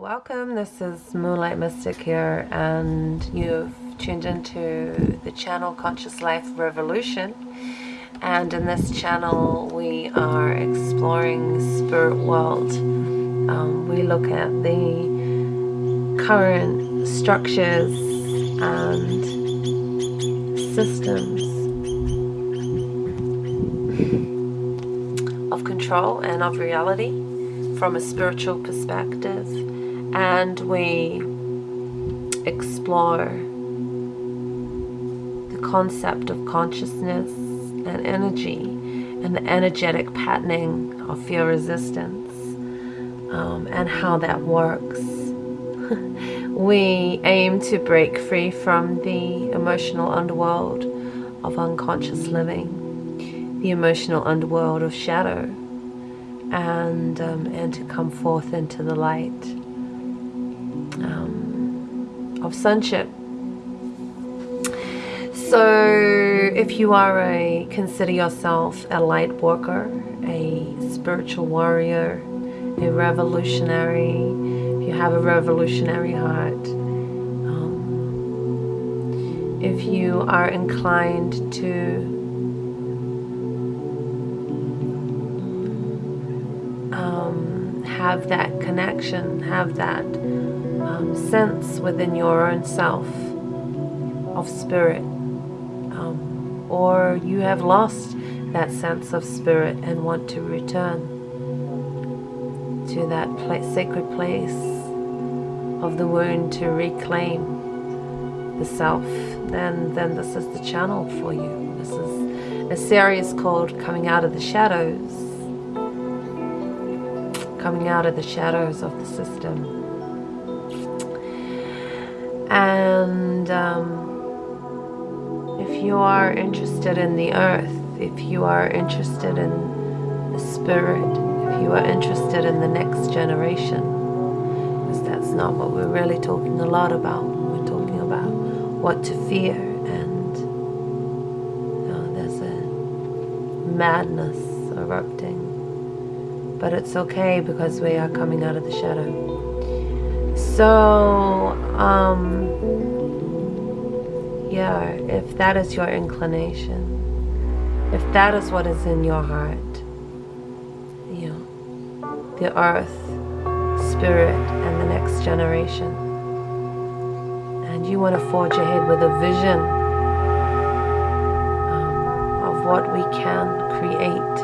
welcome, this is Moonlight Mystic here, and you've tuned into the channel Conscious Life Revolution. And in this channel, we are exploring spirit world. Um, we look at the current structures and systems of control and of reality from a spiritual perspective and we explore the concept of consciousness and energy and the energetic patterning of fear resistance um, and how that works. we aim to break free from the emotional underworld of unconscious living, the emotional underworld of shadow, and um, and to come forth into the light um, of sonship. So, if you are a consider yourself a light worker, a spiritual warrior, a revolutionary, if you have a revolutionary heart, um, if you are inclined to um, have that connection, have that um, sense within your own self of spirit, um, or you have lost that sense of spirit and want to return to that place, sacred place of the wound to reclaim the self, then then this is the channel for you. This is a series called Coming Out of the Shadows coming out of the shadows of the system. And um, if you are interested in the earth, if you are interested in the spirit, if you are interested in the next generation, because that's not what we're really talking a lot about. We're talking about what to fear, and you know, there's a madness erupting but it's okay because we are coming out of the shadow. So, um, yeah, if that is your inclination, if that is what is in your heart, you know, the earth, spirit, and the next generation, and you want to forge ahead with a vision um, of what we can create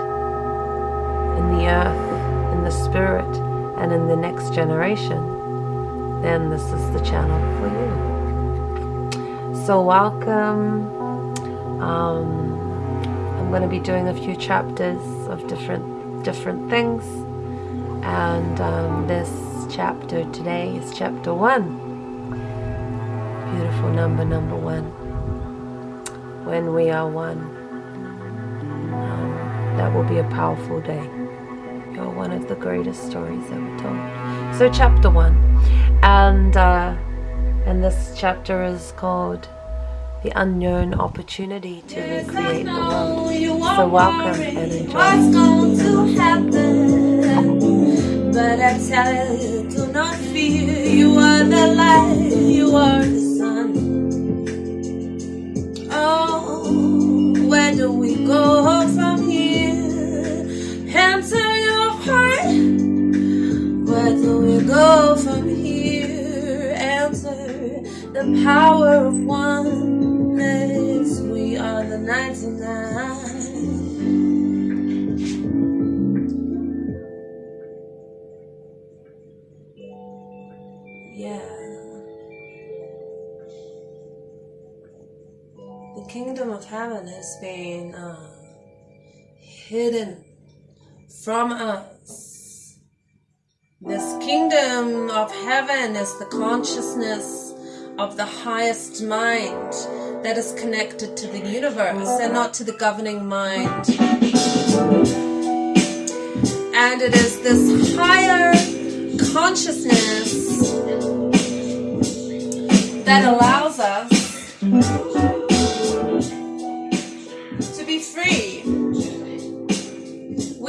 in the earth, in the spirit, and in the next generation, then this is the channel for you. So welcome. Um, I'm going to be doing a few chapters of different different things, and um, this chapter today is chapter one. Beautiful number, number one. When we are one, um, that will be a powerful day. You're one of the greatest stories ever told. So chapter one, and uh, and this chapter is called the unknown opportunity to recreate the world. So welcome and enjoy. What's going to happen? But I tell you, do not fear. You are the light. You are the power of oneness. We are the 99. Yeah. The kingdom of heaven has been uh, hidden from us. This kingdom of heaven is the consciousness of the highest mind that is connected to the universe and not to the governing mind. And it is this higher consciousness that allows us to be free.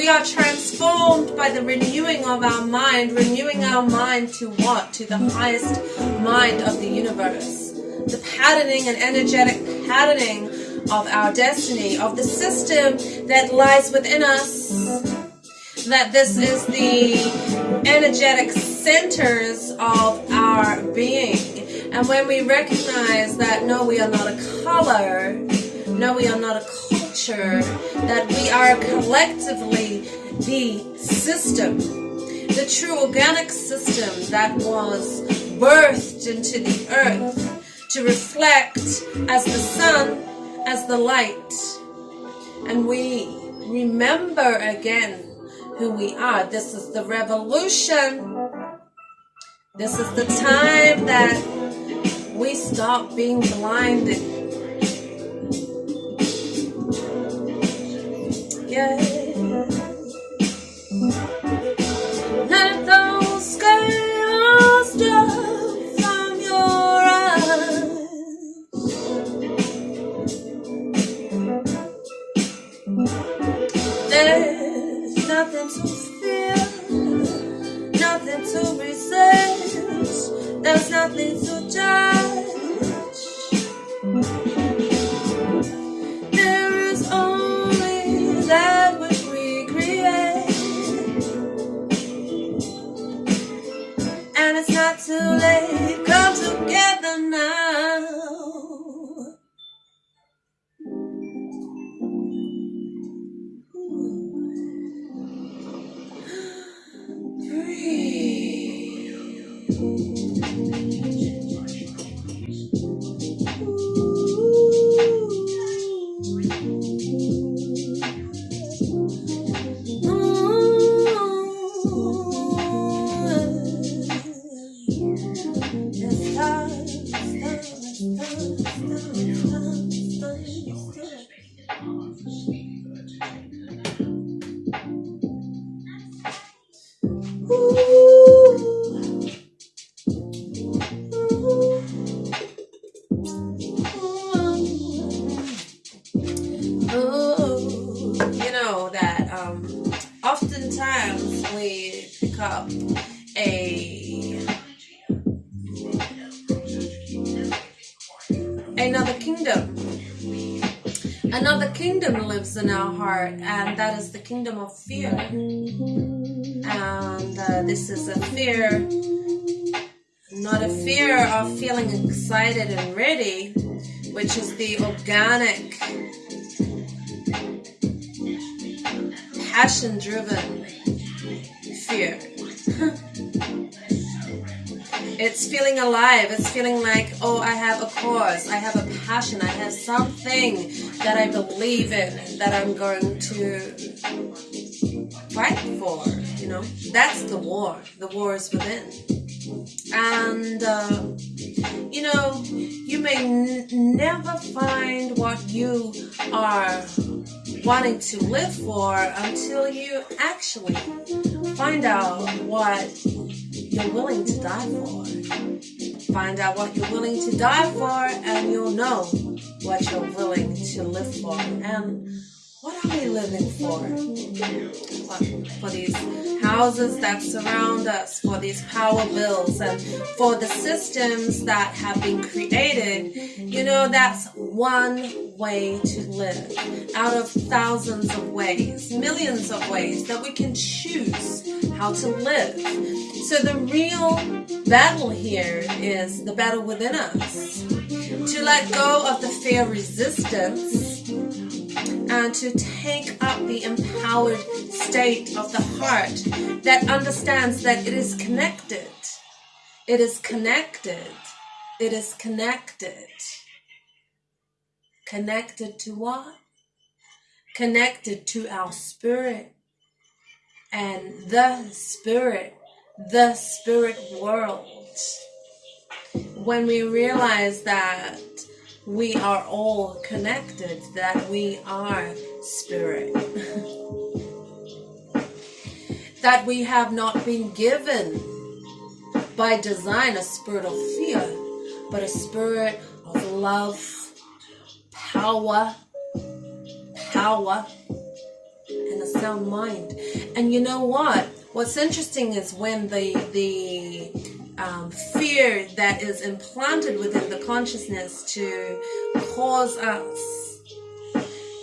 We are transformed by the renewing of our mind, renewing our mind to what? To the highest mind of the universe. The patterning and energetic patterning of our destiny, of the system that lies within us. That this is the energetic centers of our being. And when we recognize that no, we are not a color, no, we are not a culture, that we are collectively the system, the true organic system that was birthed into the earth to reflect as the sun, as the light. And we remember again who we are. This is the revolution. This is the time that we stop being blinded Let those drop from your eyes. There's nothing to fear, nothing to resist. There's nothing to judge. In our heart, and that is the kingdom of fear. And uh, this is a fear, not a fear of feeling excited and ready, which is the organic passion driven fear. it's feeling alive. It's feeling like, oh, I have a cause. I have a passion. I have something that I believe in that I'm going to fight for. You know, that's the war. The war is within. And, uh, you know, you may never find what you are wanting to live for until you actually find out what you're willing to die for. Find out what you're willing to die for, and you'll know what you're willing to live for. And what are we living for? For these houses that surround us, for these power bills, and for the systems that have been created. You know, that's one way to live out of thousands of ways, millions of ways that we can choose how to live. So the real battle here is the battle within us. To let go of the fear resistance and to take up the empowered state of the heart that understands that it is connected. It is connected. It is connected. Connected to what? Connected to our spirit and the spirit, the spirit world. When we realize that we are all connected, that we are spirit. that we have not been given by design a spirit of fear, but a spirit of love, power, power, and a sound mind. And you know what? What's interesting is when the the um, fear that is implanted within the consciousness to cause us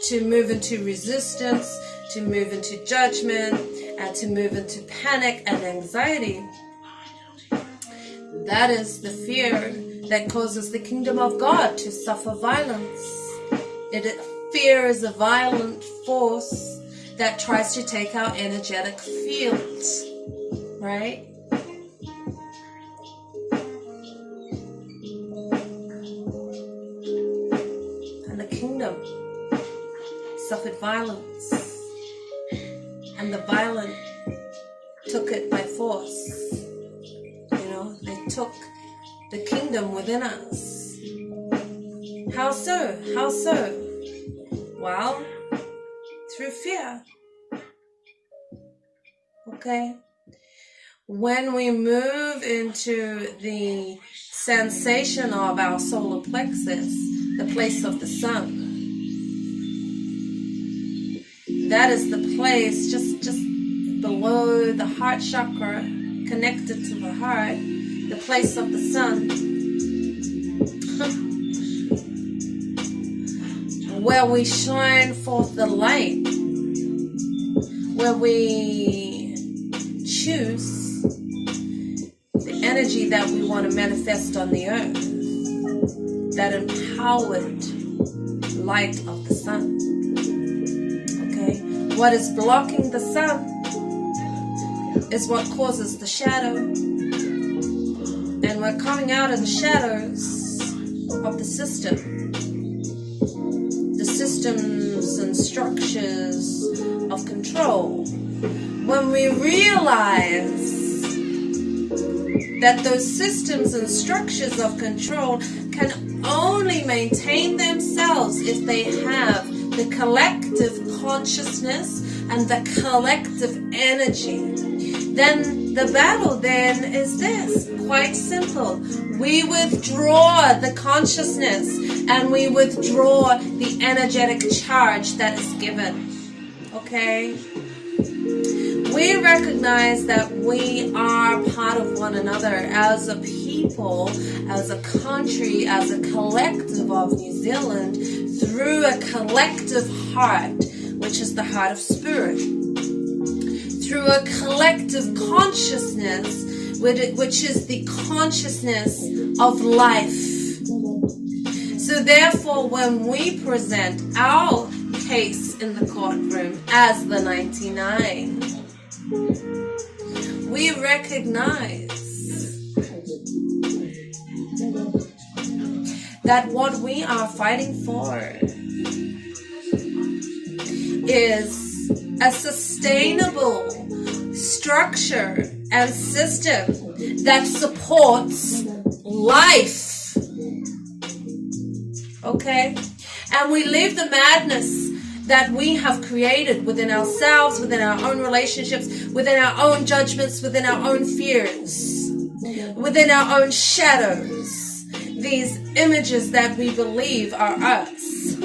to move into resistance, to move into judgment, and to move into panic and anxiety. That is the fear that causes the kingdom of God to suffer violence. It, fear is a violent force that tries to take our energetic field, right? Suffered violence, and the violent took it by force. You know, they took the kingdom within us. How so? How so? Well, through fear. Okay? When we move into the sensation of our solar plexus, the place of the sun, that is the place just just below the heart chakra, connected to the heart, the place of the sun. where we shine forth the light, where we choose the energy that we want to manifest on the earth, that empowered light of the sun. What is blocking the sun is what causes the shadow, and we're coming out of the shadows of the system. The systems and structures of control, when we realize that those systems and structures of control can only maintain themselves if they have the collective consciousness and the collective energy, then the battle then is this quite simple. We withdraw the consciousness and we withdraw the energetic charge that is given. Okay? We recognize that we are part of one another as a people, as a country, as a collective of New Zealand through a collective heart, which is the heart of spirit. Through a collective consciousness, which is the consciousness of life so therefore, when we present our case in the courtroom as the 99, we recognize that what we are fighting for is a sustainable structure and system that supports life okay? And we live the madness that we have created within ourselves, within our own relationships, within our own judgments, within our own fears, within our own shadows. These images that we believe are us.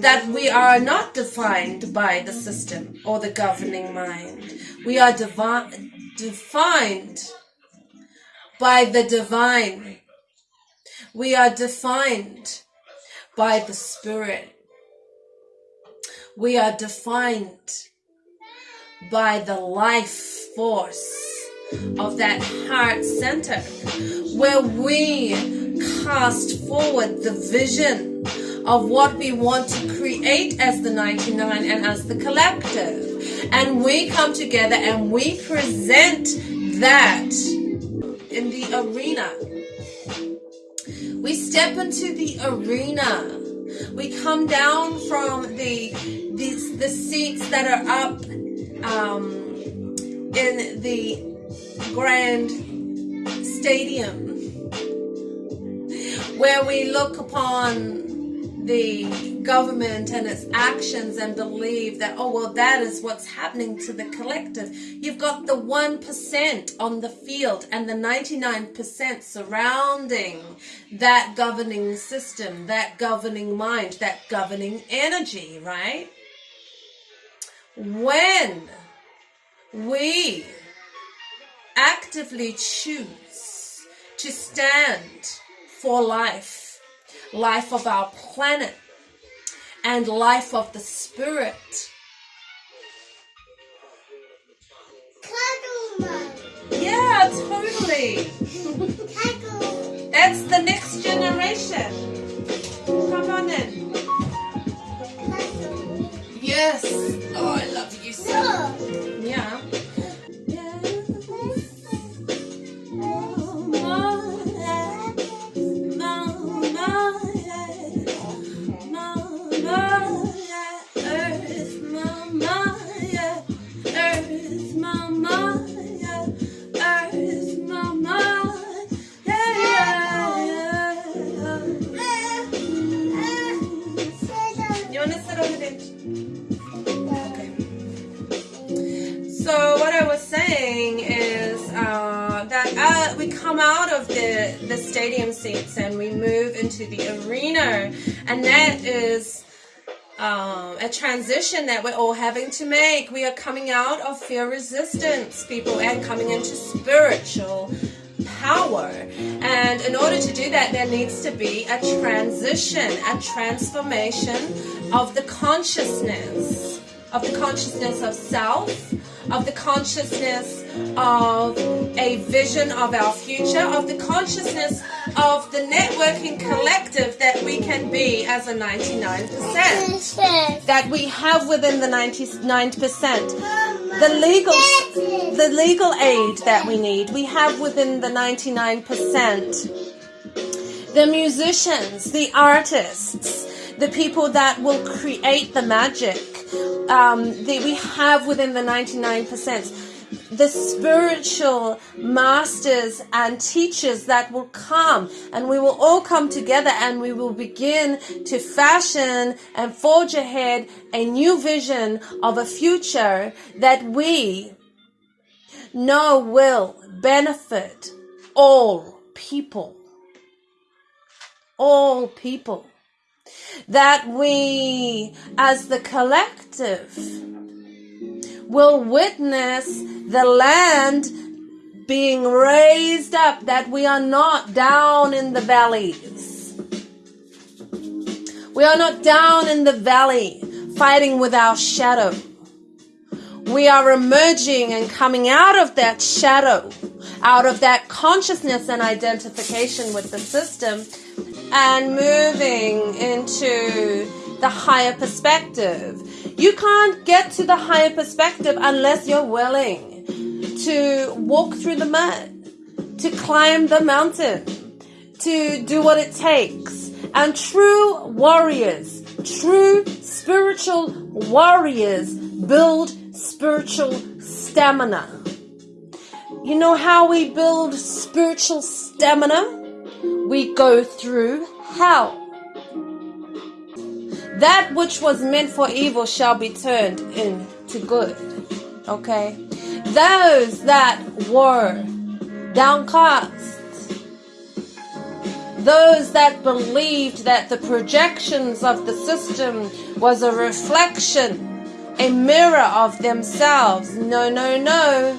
That we are not defined by the system or the governing mind. We are defined by the divine we are defined by the Spirit. We are defined by the life force of that heart center where we cast forward the vision of what we want to create as the 99 and as the collective. And we come together and we present that in the arena we step into the arena. We come down from the the, the seats that are up um, in the grand stadium where we look upon the government and its actions and believe that, oh, well, that is what's happening to the collective. You've got the 1% on the field and the 99% surrounding that governing system, that governing mind, that governing energy, right? when we actively choose to stand for life, life of our planet, and life of the spirit. Yeah, totally. The the stadium seats and we move into the arena, and that is um, a transition that we're all having to make. We are coming out of fear resistance, people, and coming into spiritual power. And in order to do that, there needs to be a transition, a transformation of the consciousness, of the consciousness of self, of the consciousness of a vision of our future, of the consciousness of the networking collective that we can be as a 99%. That we have within the 99%. The legal the legal aid that we need, we have within the 99%. The musicians, the artists, the people that will create the magic, um, the, we have within the 99%. The spiritual masters and teachers that will come, and we will all come together and we will begin to fashion and forge ahead a new vision of a future that we know will benefit all people. All people. That we, as the collective, will witness the land being raised up, that we are not down in the valleys. We are not down in the valley fighting with our shadow. We are emerging and coming out of that shadow, out of that consciousness and identification with the system, and moving into the higher perspective. You can't get to the higher perspective unless you're willing to walk through the mud, to climb the mountain, to do what it takes. And true warriors, true spiritual warriors build spiritual stamina. You know how we build spiritual stamina? We go through hell. That which was meant for evil shall be turned into good. Okay? Those that were downcast, those that believed that the projections of the system was a reflection, a mirror of themselves. No, no, no.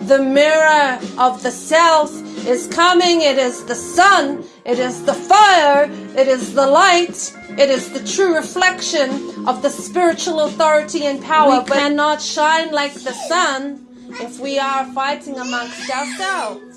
The mirror of the self is coming. It is the sun. It is the fire. It is the light. It is the true reflection of the spiritual authority and power. We cannot shine like the sun if we are fighting amongst ourselves.